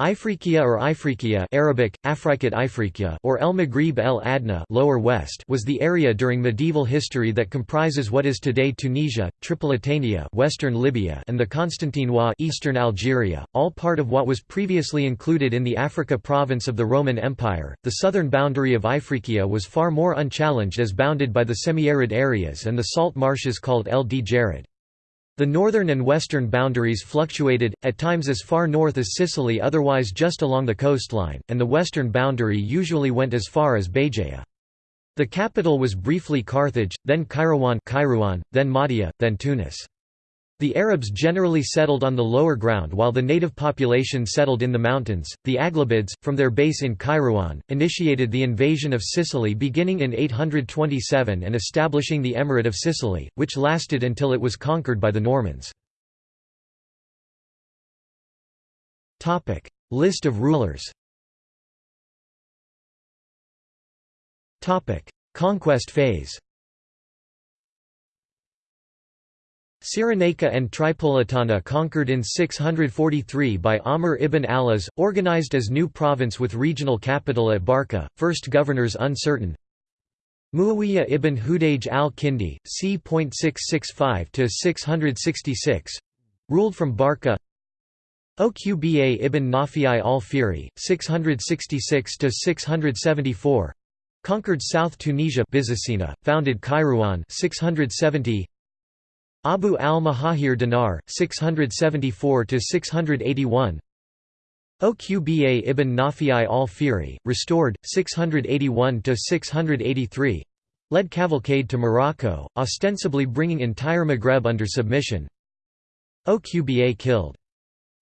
Ifriqiya or Ifriqiya Arabic, Ifriqiya or El Maghrib el Adna lower west was the area during medieval history that comprises what is today Tunisia, Tripolitania western Libya and the Constantinois eastern Algeria, all part of what was previously included in the Africa province of the Roman Empire. The southern boundary of Ifriqiya was far more unchallenged as bounded by the semi-arid areas and the salt marshes called El Djerid. The northern and western boundaries fluctuated, at times as far north as Sicily otherwise just along the coastline, and the western boundary usually went as far as Béjaïa. The capital was briefly Carthage, then Kairouan, then Mahdia, then Tunis. The Arabs generally settled on the lower ground while the native population settled in the mountains. The Aghlabids, from their base in Kairouan, initiated the invasion of Sicily beginning in 827 and establishing the Emirate of Sicily, which lasted until it was conquered by the Normans. List of rulers Conquest phase Cyrenaica and Tripolitania conquered in 643 by Amr ibn al-As, organized as new province with regional capital at Barca, first governors uncertain. Muawiyah ibn Hudayj al-Kindi, c.665–666 ruled from Barca Oqba ibn Nafi al-Fihri, 666–674 conquered South Tunisia Byzacena, founded Kairouan 670 Abu al-Mahahir Dinar, 674–681 Oqba ibn Nafi al-Fihri, restored, 681–683 led cavalcade to Morocco, ostensibly bringing entire Maghreb under submission. Oqba killed.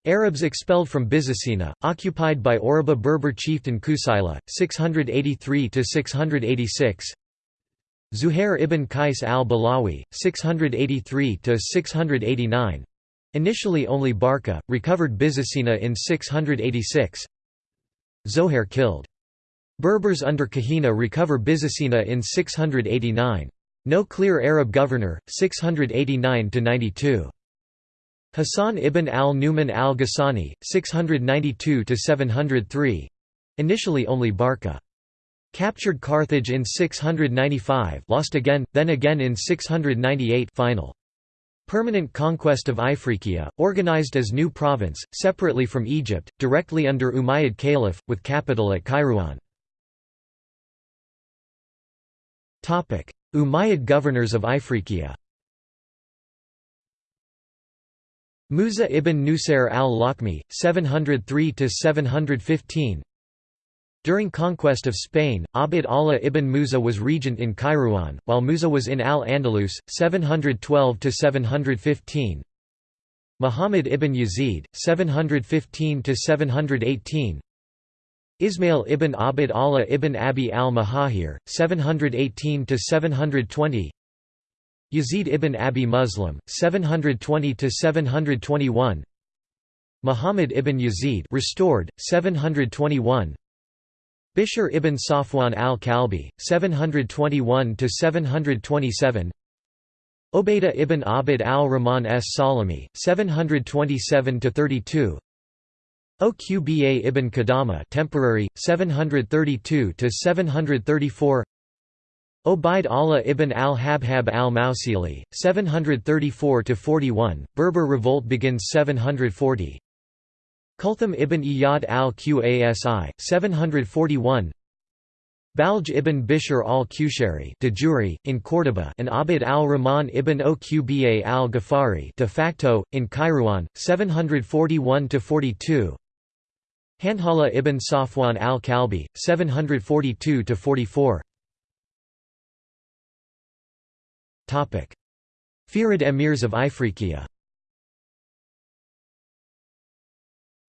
Arabs expelled from Byzacena, occupied by Oruba Berber chieftain Kusayla, 683–686 Zuhair ibn Qais al-Balawi, 683–689 initially only Barca, recovered Byzacena in 686 Zohair killed. Berbers under Kahina recover Byzacena in 689. No clear Arab governor, 689–92. Hassan ibn al-Numan al-Ghassani, 692–703 initially only Barca. Captured Carthage in 695 lost again, then again in 698 final. Permanent conquest of Ifriqiya, organized as new province, separately from Egypt, directly under Umayyad Caliph, with capital at Kairouan. Umayyad governors of Ifriqiya Musa ibn Nusair al-Lakhmi, 703–715 during conquest of Spain, Abd Allah ibn Musa was regent in Kairouan, while Musa was in al-Andalus, 712–715 Muhammad ibn Yazid, 715–718 Ismail ibn Abd Allah ibn Abi al-Mahahir, 718–720 Yazid ibn Abi Muslim, 720–721 Muhammad ibn Yazid restored, 721 Bishr ibn Safwan al-Kalbi, 721–727 Obaidah ibn Abd al-Rahman s Salami, 727–32 Oqba ibn Qadama temporary, 732–734 Obaid Allah ibn al-Habhab al-Mausili, 734–41, Berber revolt begins 740 Kulthum ibn Iyad al-Qasi, 741 Balj ibn Bishr al-Qushari de in Córdoba and Abd al-Rahman ibn Oqba al-Ghafari de facto, in Kairouan, 741–42 Handhala ibn Safwan al-Kalbi, 742–44 Fihrid emirs of Ifriqiya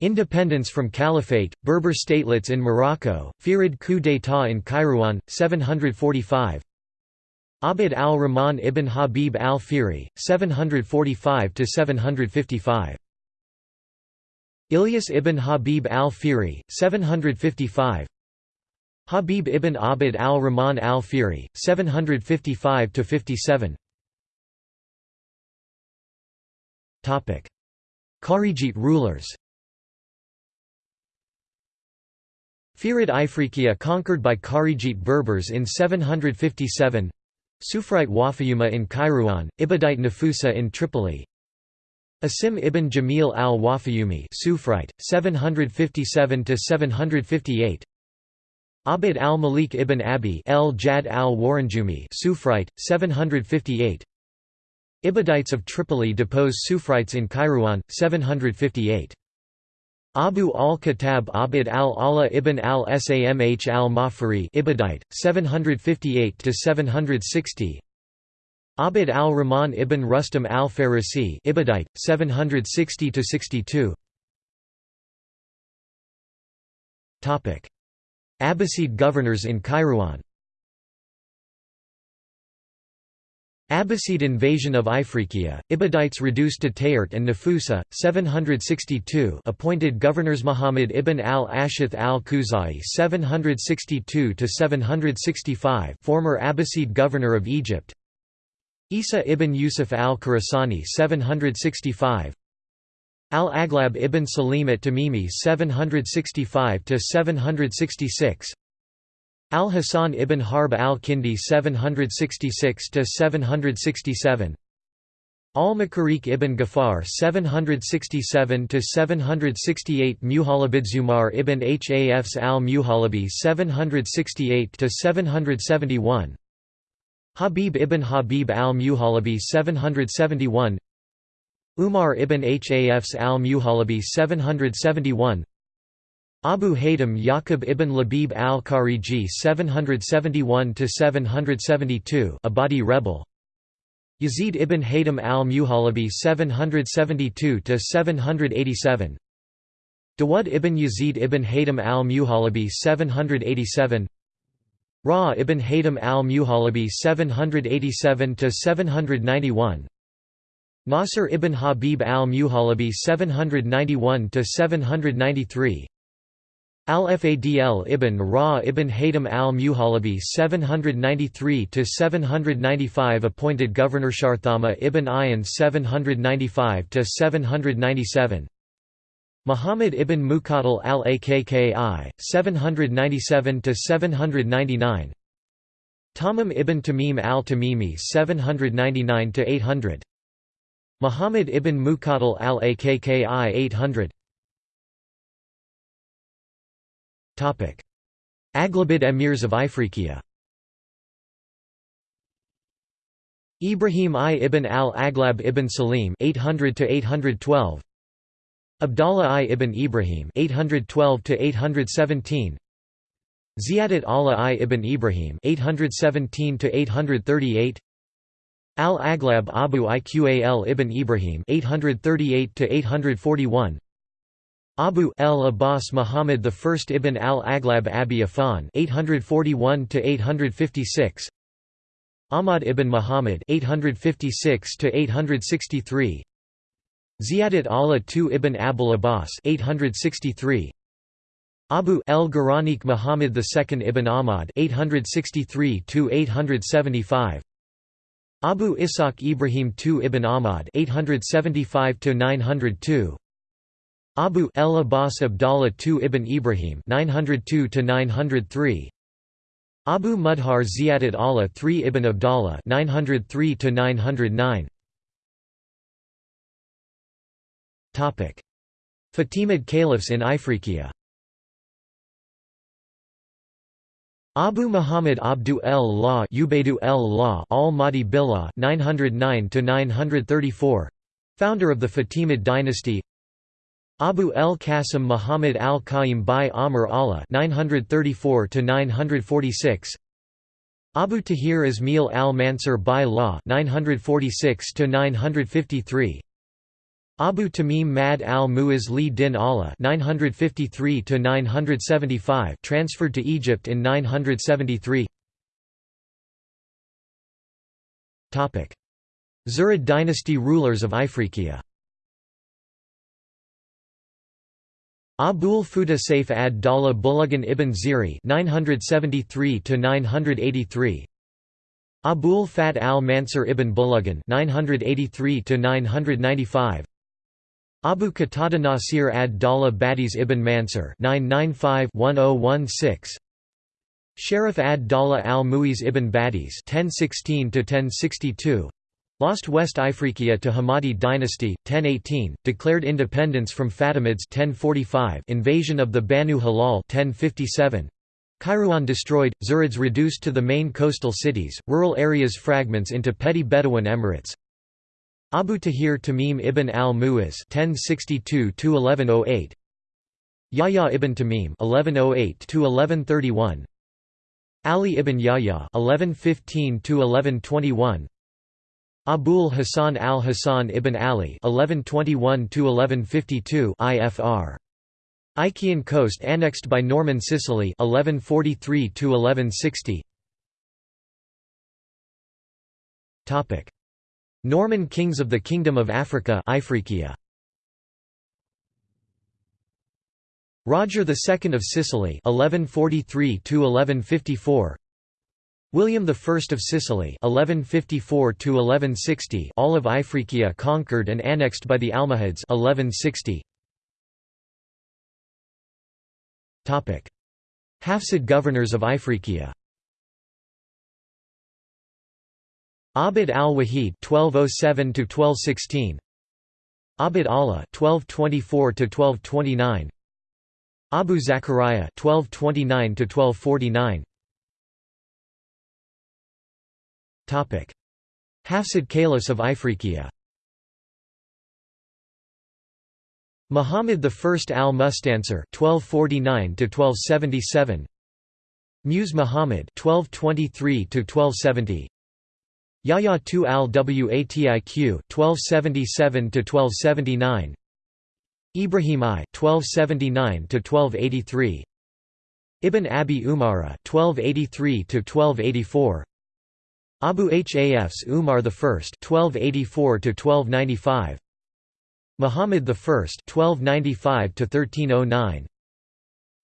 Independence from Caliphate, Berber statelets in Morocco, Fihrid coup d'état in Kairouan, 745 Abd al-Rahman ibn Habib al-Fihri, 745–755 Ilyas ibn Habib al-Fihri, 755 Habib ibn Abd al-Rahman al-Fihri, 755–57 Kharijite rulers Fihrid Ifriqiya conquered by Kharijite Berbers in 757 Sufrite Wafayuma in Kairouan, Ibadite Nafusa in Tripoli. Asim ibn Jamil al-Wafayumi Sufrite, 757–758 Abd al-Malik ibn Abi el-Jad al-Waranjumi Sufrite, 758 Ibadites of Tripoli depose Sufrites in Kairouan, 758 Abu al-Khattab Abd al-Allah ibn al-Samh al-Mafari Ibadite, 758–760 Abd al-Rahman ibn Rustam al-Farisi Ibadite, 760–62 Abbasid governors in Kairouan Abbasid invasion of Ifriqiya, Ibadites reduced to Tahert and Nafusa, 762 appointed governors Muhammad ibn al-Ashith al-Khuzai 762–765 former Abbasid governor of Egypt. Isa ibn Yusuf al-Khurasani 765 Al-Aghlab ibn Salim at Tamimi 765–766 Al-Hasan ibn Harb al-Kindi 766–767 Al-Makariq ibn Ghaffar 767–768 Muhalabid Zumar ibn Hafs al-Muhalabi 768–771 Habib ibn Habib al-Muhalabi 771 Umar ibn Hafs al-Muhalabi 771 Abu Haytham Yaqub ibn Labib al-Khariji 771–772 Abadi rebel. Yazid ibn Haytham al-Muhalabi 772–787 Dawud ibn Yazid ibn Haytham al-Muhalabi 787 Ra ibn Haytham al-Muhalabi 787–791 Nasr ibn Habib al-Muhalabi 791–793 Al-Fadl ibn Ra ibn Haytham al-Muhalabi 793–795 appointed governor Sharthama ibn Ayan 795–797 Muhammad ibn Muqatil al-Akki 797–799 Tamim ibn Tamim al-Tamimi 799–800 Muhammad ibn Muqatil al-Akki 800 Aghlabid emirs of Ifriqiya. Ibrahim I ibn al-Aghlab ibn Salim 800 812 Abdallah I ibn Ibrahim 812 817 Ziyadat Allah I ibn Ibrahim 817 838 Al-Aghlab Abu Iqal ibn Ibrahim 838 841 Abu el Abbas Muhammad I ibn al-Aghlab Abi Afan 841 856 Ahmad ibn Muhammad 856 863 Ziyadat Allah II ibn Abul Abbas 863 Abu el Gharanik Muhammad II ibn Ahmad 863 875 Abu Ishaq Ibrahim II ibn Ahmad 875 902 Abu el Abbas Abdallah II ibn Ibrahim 902 903 Abu Mudhar Ziyadat Allah III ibn Abdallah 903 909 Topic. Fatimid caliphs in Ifriqiya. Abu Muhammad Abdu el-La Ubaidu el-La al-Mahdi Billah 909 934 founder of the Fatimid dynasty Abu el-Qasim Muhammad al-Qayyim by Amr Allah 934 946 Abu Tahir Ismail al-Mansur by Law 946 953 Abu Tamim Mad al-Muiz li din Allah 953 975 transferred to Egypt in 973 Topic. Zirid dynasty rulers of Ifriqiya Abul Fuda Saif ad-Dawla Bulagan ibn Ziri 973 983 Abul Fat al-Mansur ibn Bulagan 983 995 Abu Qatada Nasir ad-Dawla Badis ibn Mansur 995-1016 Sharif ad-Dawla al-Muiz ibn Badis 1016 Lost West Ifriqiya to Hamadi dynasty 1018 declared independence from Fatimids 1045 invasion of the Banu Hilal 1057 Kairouan destroyed Zirids reduced to the main coastal cities rural areas fragments into petty Bedouin emirates. Abu Tahir Tamim ibn al-Mu'iz (1062–1108), Yahya ibn Tamim (1108–1131), Ali ibn Yahya (1115–1121), Abul Hasan al-Hasan ibn Ali (1121–1152) IFR. Ichaean coast annexed by Norman Sicily 1143–1160. Topic. Norman kings of the Kingdom of Africa Ifriqiya. Roger II of Sicily 1143 1154 William I of Sicily 1154 1160 all of Ifriqiya conquered and annexed by the Almohads 1160 Topic Hafsid governors of Ifriqiya. Abd al-Wahid (1207–1216), Abd Allah (1224–1229), Abu Zakaria (1229–1249). Hafsid Caliphs of Ifriqiya. Muhammad I al-Mustansir (1249–1277), Muse Muhammad (1223–1270). Yahya II al-Watiq 1277–1279 Ibrahim I 1279–1283 Ibn Abi Umara 1283–1284 Abu Hafs Umar I 1284–1295 Muhammad I 1295–1309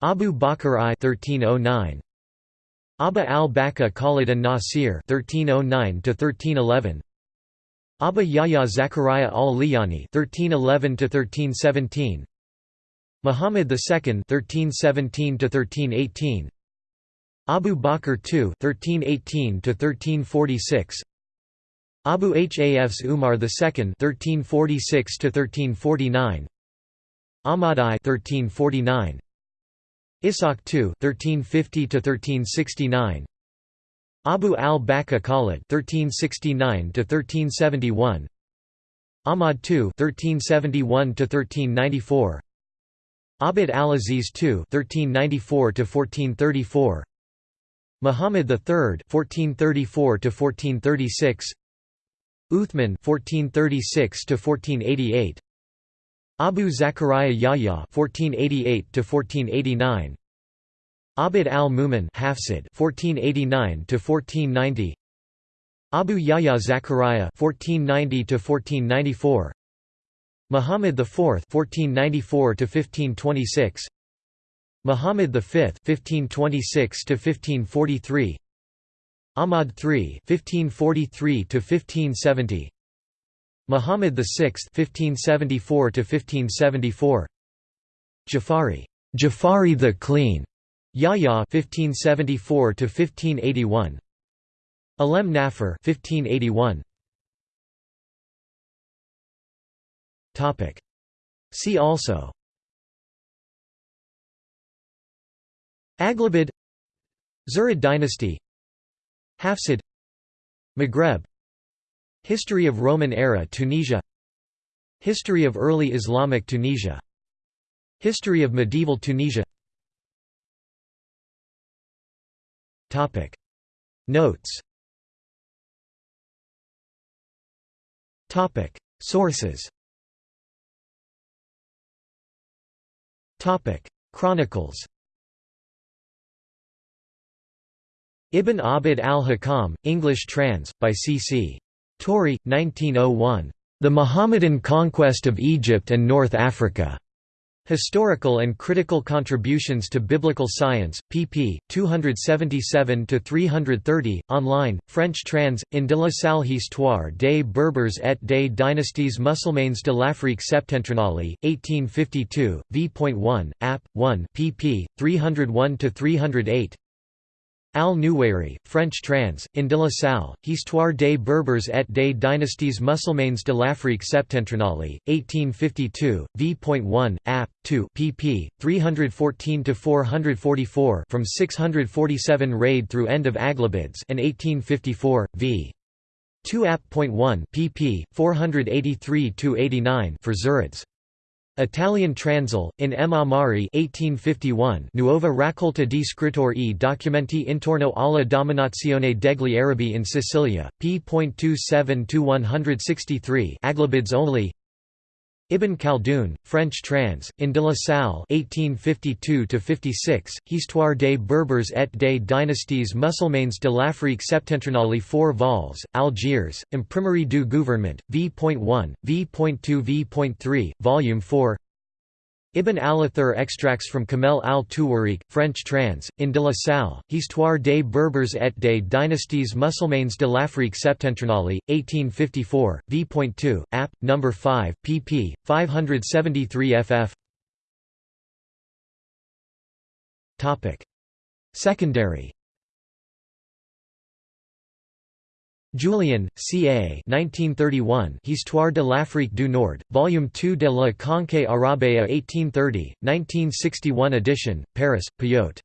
Abu Bakr I 1309 Abba al-Baka Khalid an-Nasir (1309–1311), Abba Yahya Zakaria al-Liyani (1311–1317), Muhammad II (1317–1318), Abu Bakr II (1318–1346), Abu Hafs Umar II (1346–1349), Ahmad I (1349). Ishaq II (1350–1369), Abu al-Baka Khalid (1369–1371), Ahmad II (1371–1394), Abd al-Aziz II (1394–1434), Muhammad III (1434–1436), Uthman (1436–1488). Abu Zakaria Yahya (1488–1489), Abd al-Mumin Hafsid (1489–1490), Abu Yahya Zakaria (1490–1494), Muhammad IV (1494–1526), Muhammad V (1526–1543), Ahmad III (1543–1570). Muhammad VI (1574–1574), Jafari, Jafari the Clean, Yahya (1574–1581), Alem Nafar (1581). Topic. See also. Aghlabid Zirid dynasty Hafsid Maghreb History of Roman era Tunisia History of early Islamic Tunisia History of medieval Tunisia. Topic. Notes. Topic. Sources. Topic. Chronicles Ibn Abd al-Hakam, English trans, by C.C. Torrey, 1901. The Mohammedan Conquest of Egypt and North Africa. Historical and Critical Contributions to Biblical Science, pp. 277–330, online, French trans, in de la salle Histoire des Berbers et des dynasties musulmanes de l'Afrique septentrionale, 1852, v.1, app. 1 pp. 301–308 Al-Nuwairi, French trans, in de la Salle, Histoire des Berbers et des dynasties musulmanes de l'Afrique septentrionale, 1852, v.1, app. 2 pp. 314–444 from 647 raid through end of Aghlabids and 1854, v. 2 app.1 pp. 483–89 for Zirids. Italian Transl, in M. Amari 1851 Nuova raccolta di scrittori e documenti intorno alla dominazione degli Arabi in Sicilia, p.27–163 Aghlabids only Ibn Khaldun, French trans, in de la Salle 1852–56, Histoire des Berbers et des dynasties musulmanes de l'Afrique septentrionale 4 vols, Algiers, Imprimerie du Gouvernement, v.1, v.2 v.3, Volume 4 Ibn al-Athir extracts from Kamel al-Tuwarik, French trans, in de la Salle, Histoire des Berbers et des dynasties musulmanes de l'Afrique septentrionale, 1854, v.2, app. No. 5, pp. 573 ff. Secondary Julien, C. A. 1931, Histoire de l'Afrique du Nord, Volume 2 de la Conquête Arabea 1830, 1961 edition, Paris, Payot.